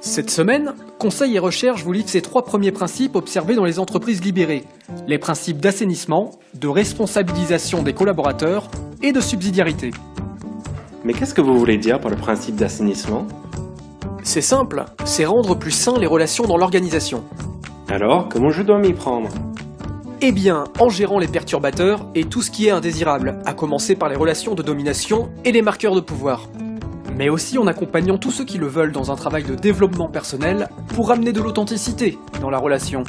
Cette semaine, Conseil et Recherche vous livre ces trois premiers principes observés dans les entreprises libérées. Les principes d'assainissement, de responsabilisation des collaborateurs et de subsidiarité. Mais qu'est-ce que vous voulez dire par le principe d'assainissement? C'est simple, c'est rendre plus sain les relations dans l'organisation. Alors, comment je dois m'y prendre? Eh bien, en gérant les perturbateurs et tout ce qui est indésirable, à commencer par les relations de domination et les marqueurs de pouvoir mais aussi en accompagnant tous ceux qui le veulent dans un travail de développement personnel pour amener de l'authenticité dans la relation.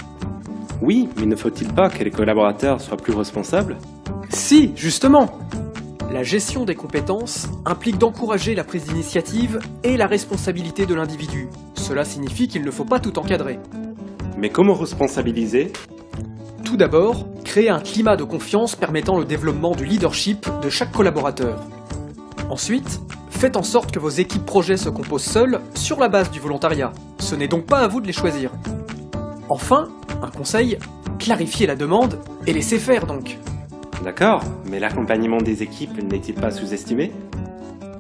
Oui, mais ne faut-il pas que les collaborateurs soient plus responsables? Si, justement La gestion des compétences implique d'encourager la prise d'initiative et la responsabilité de l'individu. Cela signifie qu'il ne faut pas tout encadrer. Mais comment responsabiliser? Tout d'abord, créer un climat de confiance permettant le développement du leadership de chaque collaborateur. Ensuite, Faites en sorte que vos équipes projets se composent seules sur la base du volontariat. Ce n'est donc pas à vous de les choisir. Enfin, un conseil, clarifiez la demande et laissez faire donc. D'accord, mais l'accompagnement des équipes n'est-il pas sous-estimé?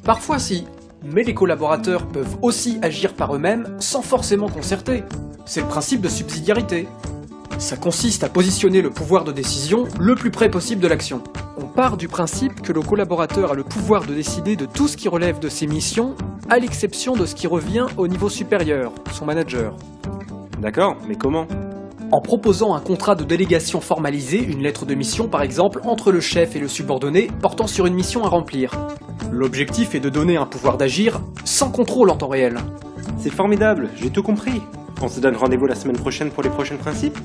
Parfois si, mais les collaborateurs peuvent aussi agir par eux-mêmes sans forcément concerter. C'est le principe de subsidiarité. Ça consiste à positionner le pouvoir de décision le plus près possible de l'action part du principe que le collaborateur a le pouvoir de décider de tout ce qui relève de ses missions, à l'exception de ce qui revient au niveau supérieur, son manager. D'accord, mais comment? En proposant un contrat de délégation formalisé, une lettre de mission par exemple, entre le chef et le subordonné, portant sur une mission à remplir. L'objectif est de donner un pouvoir d'agir sans contrôle en temps réel. C'est formidable, j'ai tout compris. On se donne rendez-vous la semaine prochaine pour les prochains principes?